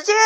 时间